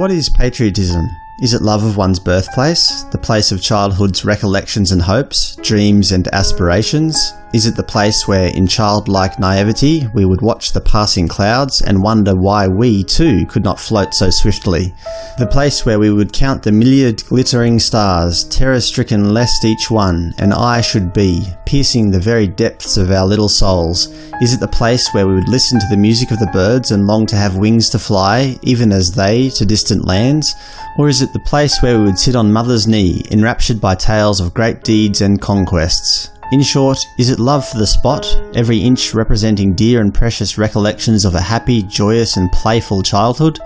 What is patriotism? Is it love of one's birthplace, the place of childhood's recollections and hopes, dreams and aspirations? Is it the place where, in childlike naivety, we would watch the passing clouds and wonder why we, too, could not float so swiftly? The place where we would count the myriad glittering stars, terror-stricken lest each one, an eye should be, piercing the very depths of our little souls? Is it the place where we would listen to the music of the birds and long to have wings to fly, even as they, to distant lands? Or is it the place where we would sit on mother's knee, enraptured by tales of great deeds and conquests? In short, is it love for the spot, every inch representing dear and precious recollections of a happy, joyous and playful childhood?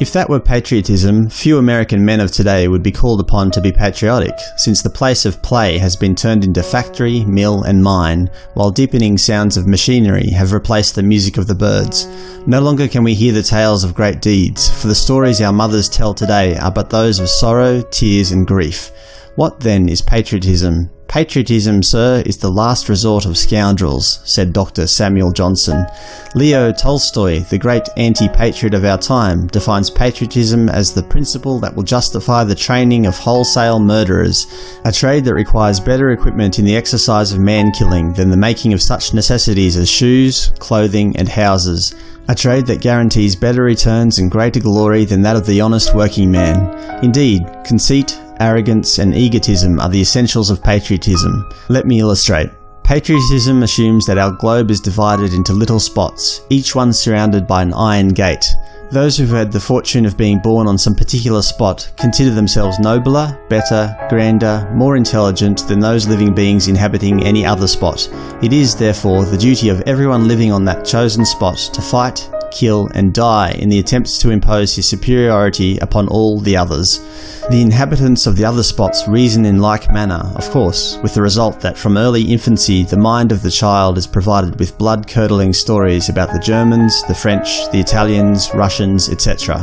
If that were patriotism, few American men of today would be called upon to be patriotic, since the place of play has been turned into factory, mill and mine, while deepening sounds of machinery have replaced the music of the birds. No longer can we hear the tales of great deeds, for the stories our mothers tell today are but those of sorrow, tears and grief. What then is patriotism? Patriotism, sir, is the last resort of scoundrels, said Dr. Samuel Johnson. Leo Tolstoy, the great anti-patriot of our time, defines patriotism as the principle that will justify the training of wholesale murderers, a trade that requires better equipment in the exercise of man-killing than the making of such necessities as shoes, clothing and houses, a trade that guarantees better returns and greater glory than that of the honest working man. Indeed, conceit, arrogance and egotism are the essentials of patriotism. Let me illustrate. Patriotism assumes that our globe is divided into little spots, each one surrounded by an iron gate. Those who've had the fortune of being born on some particular spot consider themselves nobler, better, grander, more intelligent than those living beings inhabiting any other spot. It is, therefore, the duty of everyone living on that chosen spot to fight, kill and die in the attempts to impose his superiority upon all the others. The inhabitants of the other spots reason in like manner, of course, with the result that from early infancy the mind of the child is provided with blood-curdling stories about the Germans, the French, the Italians, Russians, etc.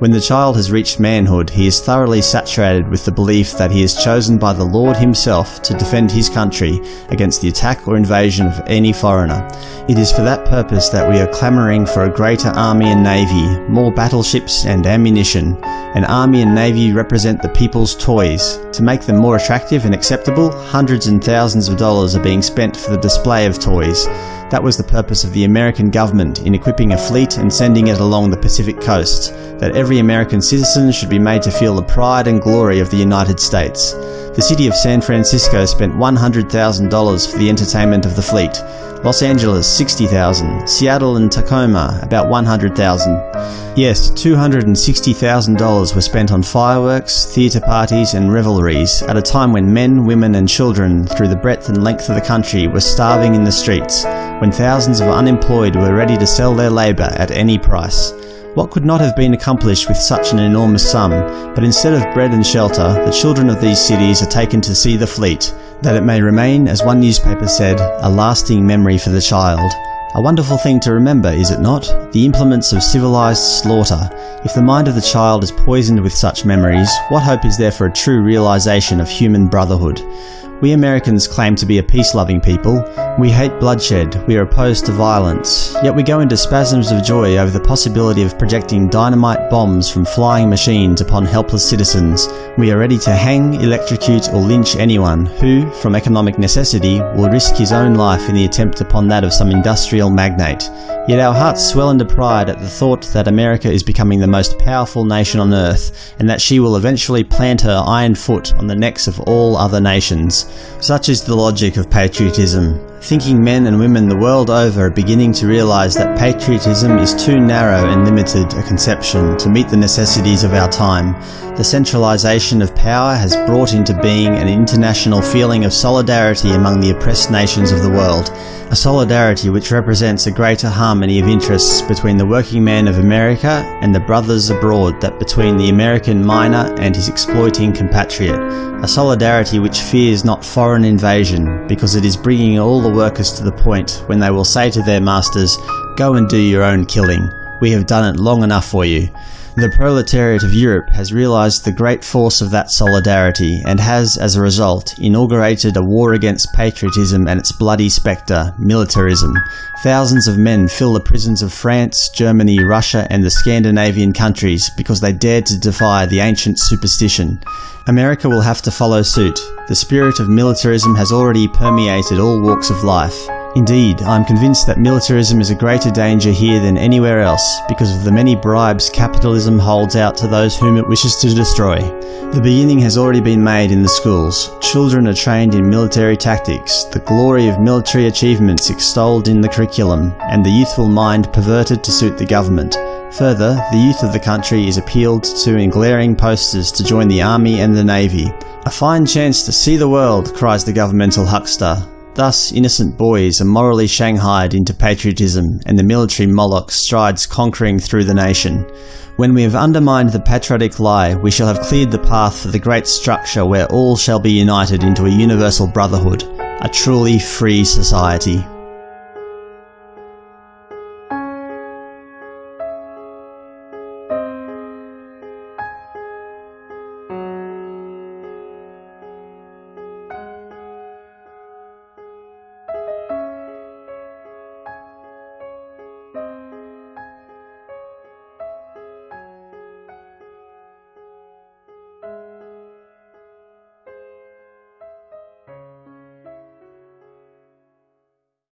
When the child has reached manhood, he is thoroughly saturated with the belief that he is chosen by the Lord himself to defend his country against the attack or invasion of any foreigner. It is for that purpose that we are clamouring for a greater army and navy, more battleships and ammunition. An army and navy represent the people's toys. To make them more attractive and acceptable, hundreds and thousands of dollars are being spent for the display of toys. That was the purpose of the American government in equipping a fleet and sending it along the Pacific coast, that every American citizen should be made to feel the pride and glory of the United States. The city of San Francisco spent $100,000 for the entertainment of the fleet, Los Angeles 60,000, Seattle and Tacoma about 100,000. Yes, $260,000 were spent on fireworks, theatre parties and revelries at a time when men, women and children through the breadth and length of the country were starving in the streets, when thousands of unemployed were ready to sell their labour at any price. What could not have been accomplished with such an enormous sum, but instead of bread and shelter, the children of these cities are taken to see the fleet, that it may remain, as one newspaper said, a lasting memory for the child. A wonderful thing to remember, is it not? The implements of civilized slaughter. If the mind of the child is poisoned with such memories, what hope is there for a true realization of human brotherhood? We Americans claim to be a peace-loving people. We hate bloodshed, we are opposed to violence, yet we go into spasms of joy over the possibility of projecting dynamite bombs from flying machines upon helpless citizens. We are ready to hang, electrocute or lynch anyone who, from economic necessity, will risk his own life in the attempt upon that of some industrial magnate. Yet our hearts swell into pride at the thought that America is becoming the most powerful nation on earth, and that she will eventually plant her iron foot on the necks of all other nations. Such is the logic of patriotism. Thinking men and women the world over are beginning to realise that patriotism is too narrow and limited a conception to meet the necessities of our time. The centralisation of power has brought into being an international feeling of solidarity among the oppressed nations of the world, a solidarity which represents a greater harmony of interests between the working man of America and the brothers abroad that between the American miner and his exploiting compatriot, a solidarity which fears not foreign invasion because it is bringing all the workers to the point when they will say to their masters, go and do your own killing, we have done it long enough for you. The proletariat of Europe has realised the great force of that solidarity and has, as a result, inaugurated a war against patriotism and its bloody spectre, militarism. Thousands of men fill the prisons of France, Germany, Russia and the Scandinavian countries because they dared to defy the ancient superstition. America will have to follow suit. The spirit of militarism has already permeated all walks of life. Indeed, I am convinced that militarism is a greater danger here than anywhere else because of the many bribes capitalism holds out to those whom it wishes to destroy. The beginning has already been made in the schools. Children are trained in military tactics, the glory of military achievements extolled in the curriculum, and the youthful mind perverted to suit the government. Further, the youth of the country is appealed to in glaring posters to join the army and the navy. A fine chance to see the world, cries the governmental huckster. Thus, innocent boys are morally shanghaied into patriotism, and the military Moloch strides conquering through the nation. When we have undermined the patriotic lie, we shall have cleared the path for the great structure where all shall be united into a universal brotherhood, a truly free society.